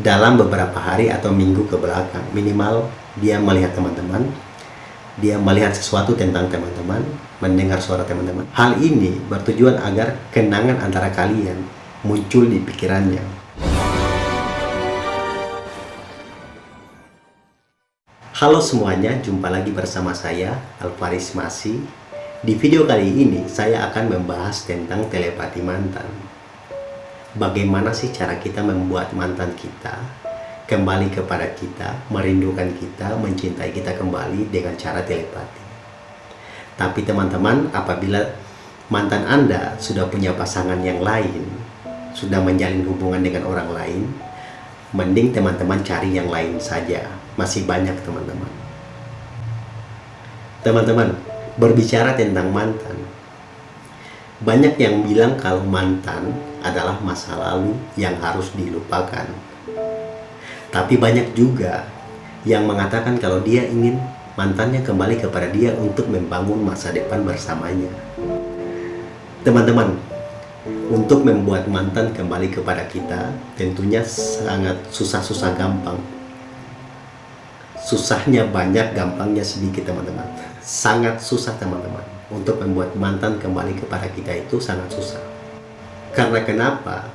dalam beberapa hari atau minggu ke belakang. Minimal dia melihat teman-teman dia melihat sesuatu tentang teman-teman mendengar suara teman-teman. Hal ini bertujuan agar kenangan antara kalian muncul di pikirannya. Halo semuanya, jumpa lagi bersama saya Alvaris Masi Di video kali ini saya akan membahas tentang telepati mantan bagaimana sih cara kita membuat mantan kita kembali kepada kita, merindukan kita, mencintai kita kembali dengan cara telepati. Tapi teman-teman, apabila mantan Anda sudah punya pasangan yang lain, sudah menjalin hubungan dengan orang lain, mending teman-teman cari yang lain saja. Masih banyak teman-teman. Teman-teman, berbicara tentang mantan, banyak yang bilang kalau mantan adalah masa lalu yang harus dilupakan. Tapi banyak juga yang mengatakan kalau dia ingin mantannya kembali kepada dia untuk membangun masa depan bersamanya. Teman-teman, untuk membuat mantan kembali kepada kita tentunya sangat susah-susah gampang. Susahnya banyak, gampangnya sedikit teman-teman. Sangat susah teman-teman untuk membuat mantan kembali kepada kita itu sangat susah. Karena kenapa?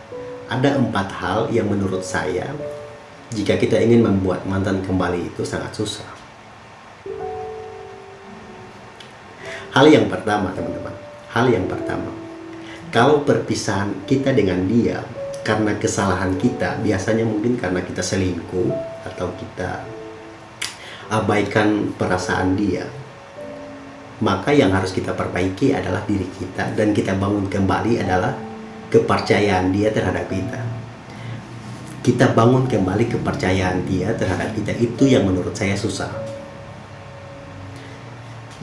Ada empat hal yang menurut saya jika kita ingin membuat mantan kembali itu sangat susah. Hal yang pertama teman-teman, hal yang pertama, kalau perpisahan kita dengan dia karena kesalahan kita, biasanya mungkin karena kita selingkuh atau kita abaikan perasaan dia, maka yang harus kita perbaiki adalah diri kita dan kita bangun kembali adalah kepercayaan dia terhadap kita. Kita bangun kembali kepercayaan dia terhadap kita itu yang menurut saya susah.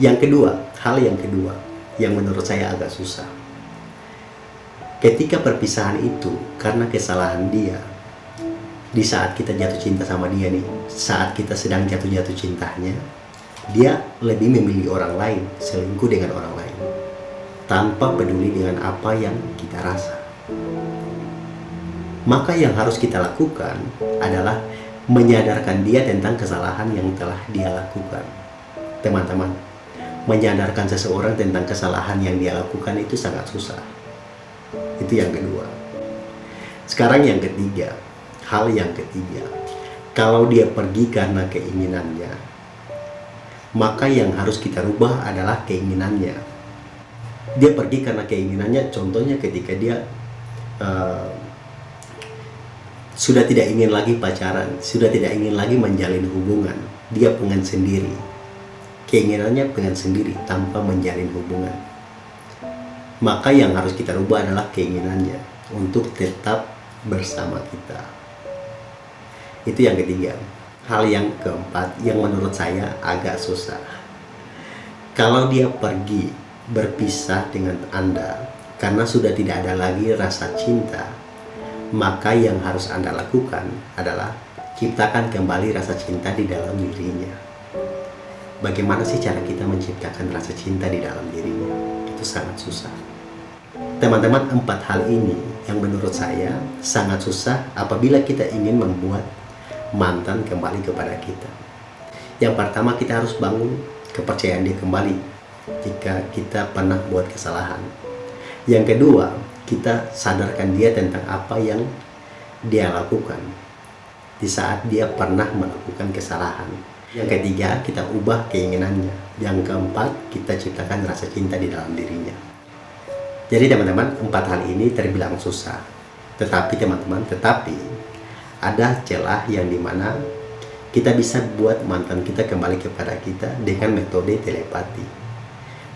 Yang kedua hal yang kedua yang menurut saya agak susah. Ketika perpisahan itu karena kesalahan dia di saat kita jatuh cinta sama dia nih saat kita sedang jatuh-jatuh cintanya dia lebih memilih orang lain, selingkuh dengan orang lain, tanpa peduli dengan apa yang kita rasa. Maka yang harus kita lakukan adalah menyadarkan dia tentang kesalahan yang telah dia lakukan. Teman-teman, menyadarkan seseorang tentang kesalahan yang dia lakukan itu sangat susah. Itu yang kedua. Sekarang yang ketiga, hal yang ketiga. Kalau dia pergi karena keinginannya, maka yang harus kita rubah adalah keinginannya dia pergi karena keinginannya contohnya ketika dia uh, sudah tidak ingin lagi pacaran sudah tidak ingin lagi menjalin hubungan. Dia pengen sendiri. Keinginannya pengen sendiri tanpa menjalin hubungan. Maka yang harus kita rubah adalah keinginannya untuk tetap bersama kita. Itu yang ketiga. Hal yang keempat yang menurut saya agak susah. Kalau dia pergi berpisah dengan Anda karena sudah tidak ada lagi rasa cinta maka yang harus Anda lakukan adalah ciptakan kembali rasa cinta di dalam dirinya bagaimana sih cara kita menciptakan rasa cinta di dalam dirinya itu sangat susah teman-teman empat hal ini yang menurut saya sangat susah apabila kita ingin membuat mantan kembali kepada kita. Yang pertama kita harus bangun kepercayaan dia kembali jika kita pernah buat kesalahan. Yang kedua, kita sadarkan dia tentang apa yang dia lakukan di saat dia pernah melakukan kesalahan. Yang ketiga, kita ubah keinginannya. Yang keempat, kita ciptakan rasa cinta di dalam dirinya. Jadi teman-teman, empat hal ini terbilang susah. Tetapi teman-teman, tetapi ada celah yang di mana kita bisa buat mantan kita kembali kepada kita dengan metode telepati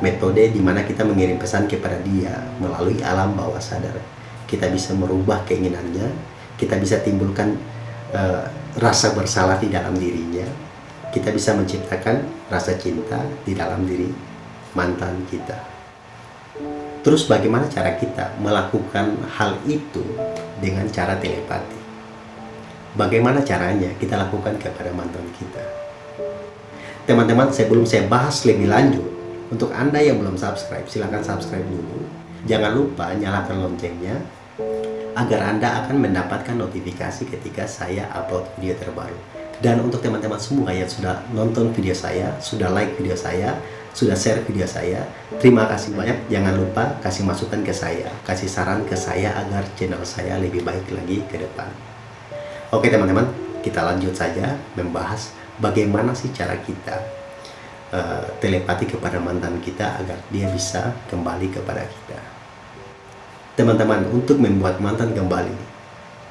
metode di mana kita mengirim pesan kepada dia melalui alam bawah sadar. Kita bisa merubah keinginannya kita bisa timbulkan uh, rasa bersalah di dalam dirinya kita bisa menciptakan rasa cinta di dalam diri mantan kita. Terus bagaimana cara kita melakukan hal itu dengan cara telepati? Bagaimana caranya kita lakukan kepada mantan kita? Teman-teman, sebelum saya bahas lebih lanjut, untuk Anda yang belum subscribe, silahkan subscribe dulu. Jangan lupa nyalakan loncengnya, agar Anda akan mendapatkan notifikasi ketika saya upload video terbaru. Dan untuk teman-teman semua yang sudah nonton video saya, sudah like video saya, sudah share video saya, terima kasih banyak. Jangan lupa kasih masukan ke saya, kasih saran ke saya agar channel saya lebih baik lagi ke depan. Oke teman-teman, kita lanjut saja membahas bagaimana sih cara kita uh, telepati kepada mantan kita agar dia bisa kembali kepada kita. Teman-teman, untuk membuat mantan kembali,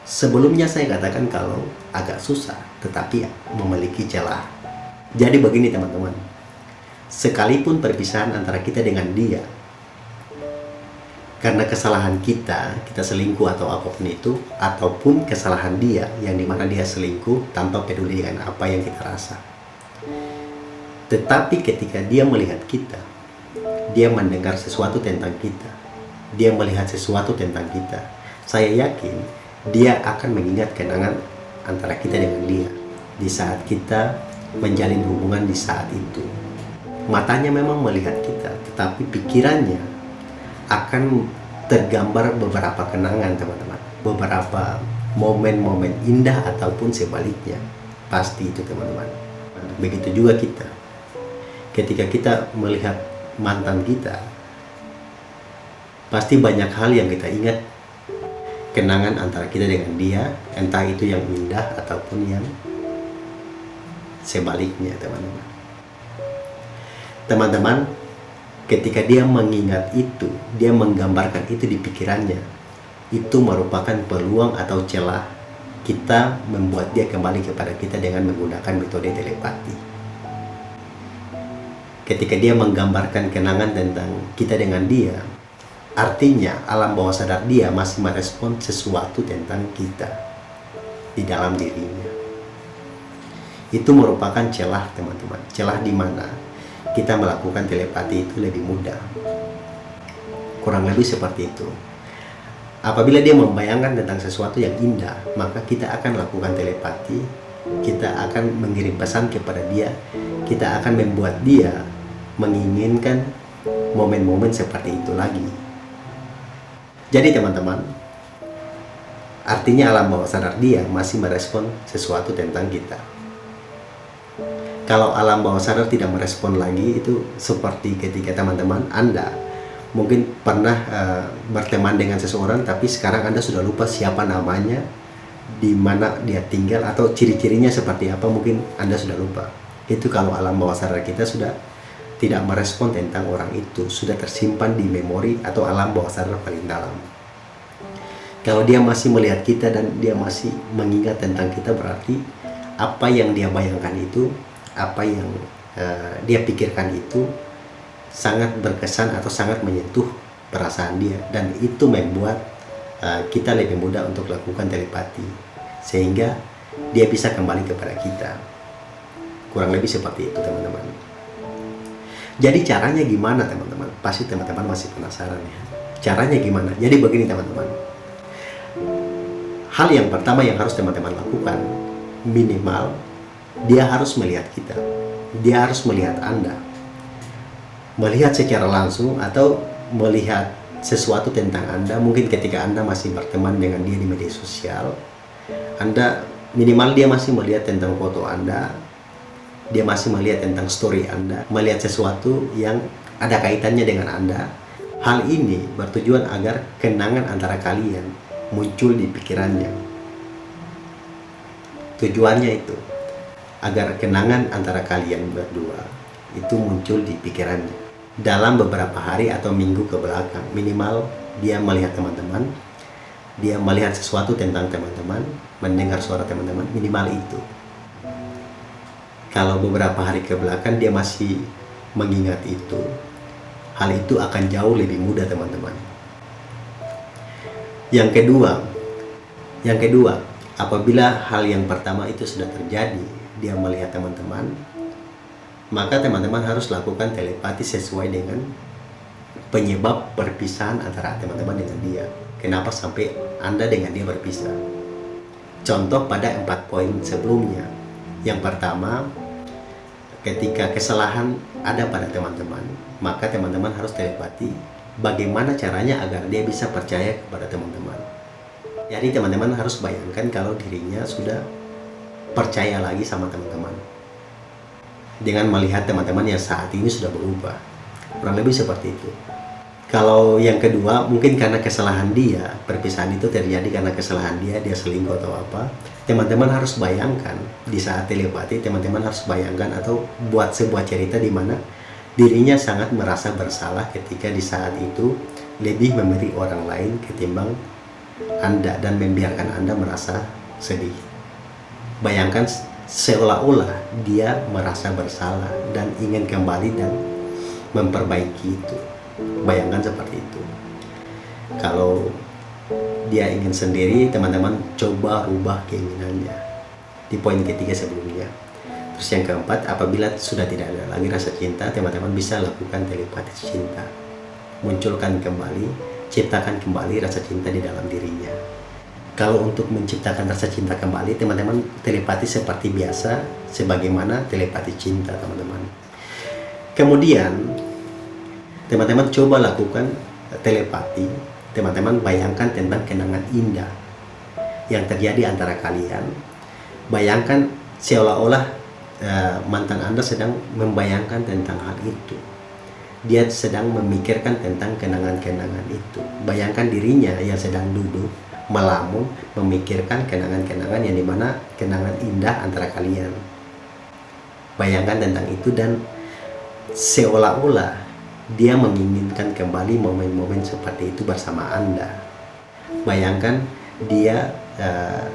sebelumnya saya katakan kalau agak susah, tetapi memiliki celah. Jadi begini teman-teman, sekalipun perpisahan antara kita dengan dia, karena kesalahan kita, kita selingkuh atau apa pun itu, ataupun kesalahan dia yang di mana dia selingkuh tanpa peduli dengan apa yang kita rasa. Tetapi ketika dia melihat kita, dia mendengar sesuatu tentang kita, dia melihat sesuatu tentang kita, saya yakin dia akan mengingat kenangan antara kita dengan dia di saat kita menjalin hubungan di saat itu. Matanya memang melihat kita, tetapi pikirannya akan tergambar beberapa kenangan teman-teman, beberapa momen-momen indah ataupun sebaliknya. Pasti itu teman-teman. Begitu juga kita. Ketika kita melihat mantan kita, pasti banyak hal yang kita ingat. Kenangan antara kita dengan dia entah itu yang indah ataupun yang sebaliknya teman-teman. Teman-teman ketika dia mengingat itu dia menggambarkan itu di pikirannya itu merupakan peluang atau celah kita membuat dia kembali kepada kita dengan menggunakan metode telepati ketika dia menggambarkan kenangan tentang kita dengan dia Artinya, alam bawah sadar dia masih merespon sesuatu tentang kita di dalam dirinya. Itu merupakan celah, teman-teman. Celah di mana kita melakukan telepati itu lebih mudah. Kurang lebih seperti itu. Apabila dia membayangkan tentang sesuatu yang indah, maka kita akan lakukan telepati, kita akan mengirim pesan kepada dia, kita akan membuat dia menginginkan momen-momen seperti itu lagi jadi teman-teman, artinya alam bawah sadar dia masih merespon sesuatu tentang kita. Kalau alam bawah sadar tidak merespon lagi, itu seperti ketika teman-teman Anda mungkin pernah uh, berteman dengan seseorang, tapi sekarang Anda sudah lupa siapa namanya, di mana dia tinggal, atau ciri-cirinya seperti apa, mungkin Anda sudah lupa. Itu kalau alam bawah sadar kita sudah tidak merespon tentang orang itu sudah tersimpan di memori atau alam bawah sadar paling dalam. Kalau dia masih melihat kita dan dia masih mengingat tentang kita berarti apa yang dia bayangkan itu, apa yang uh, dia pikirkan itu sangat berkesan atau sangat menyentuh perasaan dia dan itu membuat uh, kita lebih mudah untuk lakukan telepati sehingga dia bisa kembali kepada kita. Kurang lebih seperti itu teman-teman. Jadi caranya gimana teman-teman? Pasti teman-teman masih penasaran ya. Caranya gimana? Jadi begini teman-teman. Hal yang pertama yang harus teman-teman lakukan, minimal dia harus melihat kita. Dia harus melihat Anda. Melihat secara langsung atau melihat sesuatu tentang Anda, mungkin ketika Anda masih berteman dengan dia di media sosial, Anda minimal dia masih melihat tentang foto Anda, dia masih melihat tentang story Anda, melihat sesuatu yang ada kaitannya dengan Anda. Hal ini bertujuan agar kenangan antara kalian muncul di pikirannya. Tujuannya itu agar kenangan antara kalian berdua itu muncul di pikirannya. Dalam beberapa hari atau minggu ke belakang, minimal dia melihat teman-teman, dia melihat sesuatu tentang teman-teman, mendengar suara teman-teman, minimal itu kalau beberapa hari ke belakang dia masih mengingat itu, hal itu akan jauh lebih mudah teman-teman. Yang kedua, yang kedua, apabila hal yang pertama itu sudah terjadi, dia melihat teman-teman, maka teman-teman harus lakukan telepati sesuai dengan penyebab perpisahan antara teman-teman dengan dia. Kenapa sampai Anda dengan dia berpisah? Contoh pada empat poin sebelumnya. Yang pertama, ketika kesalahan ada pada teman-teman, maka teman-teman harus telepati bagaimana caranya agar dia bisa percaya kepada teman-teman. Jadi teman-teman harus bayangkan kalau dirinya sudah percaya lagi sama teman-teman. Dengan melihat teman-teman yang saat ini sudah berubah. Kurang lebih seperti itu. Kalau yang kedua, mungkin karena kesalahan dia, perpisahan itu terjadi karena kesalahan dia, dia selingkuh atau apa. Teman-teman harus bayangkan di saat telepati, teman-teman harus bayangkan atau buat sebuah cerita di mana dirinya sangat merasa bersalah ketika di saat itu lebih memberi orang lain ketimbang anda dan membiarkan Anda merasa sedih. Bayangkan seolah-olah dia merasa bersalah dan ingin kembali dan memperbaiki itu. Bayangkan seperti itu. Kalau dia ingin sendiri, teman-teman coba rubah keinginannya. Di poin ketiga sebelumnya. Terus yang keempat, apabila sudah tidak ada lagi rasa cinta, teman-teman bisa lakukan telepati cinta. Munculkan kembali ciptakan kembali rasa cinta di dalam dirinya. Kalau untuk menciptakan rasa cinta kembali, teman-teman telepati seperti biasa, sebagaimana telepati cinta, teman-teman. Kemudian, teman-teman coba lakukan telepati, teman-teman bayangkan tentang kenangan indah yang terjadi antara kalian. Bayangkan seolah-olah uh, mantan Anda sedang membayangkan tentang hal itu dia sedang memikirkan tentang kenangan-kenangan itu. Bayangkan dirinya yang sedang duduk, melamun, memikirkan kenangan-kenangan yang di mana kenangan indah antara kalian. Bayangkan tentang itu dan seolah-olah dia menginginkan kembali momen-momen seperti itu bersama Anda. Bayangkan dia uh,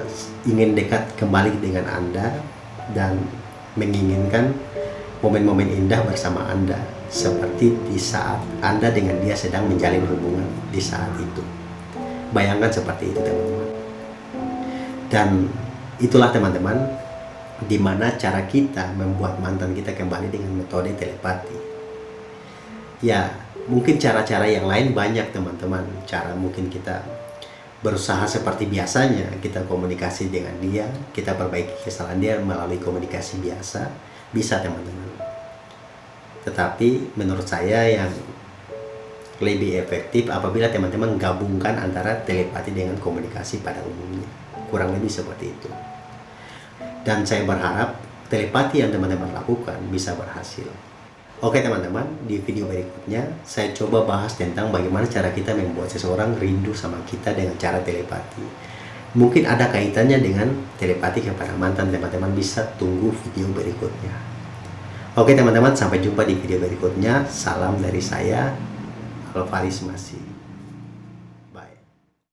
ingin dekat kembali dengan Anda dan menginginkan momen-momen indah bersama Anda seperti di saat Anda dengan dia sedang menjalin hubungan di saat itu. Bayangkan seperti itu teman-teman. Dan itulah teman-teman di mana cara kita membuat mantan kita kembali dengan metode telepati. Ya, mungkin cara-cara yang lain banyak teman-teman. Cara mungkin kita berusaha seperti biasanya, kita komunikasi dengan dia, kita perbaiki kesalahan dia melalui komunikasi biasa, bisa teman-teman. Tetapi menurut saya yang lebih efektif apabila teman-teman gabungkan antara telepati dengan komunikasi pada umumnya. Kurang lebih seperti itu. Dan saya berharap telepati yang teman-teman lakukan bisa berhasil oke teman-teman di video berikutnya saya coba bahas tentang bagaimana cara kita membuat seseorang rindu sama kita dengan cara telepati mungkin ada kaitannya dengan telepati kepada mantan teman-teman bisa tunggu video berikutnya Oke teman-teman, sampai jumpa di video berikutnya. Salam dari saya, Alvaris Masih.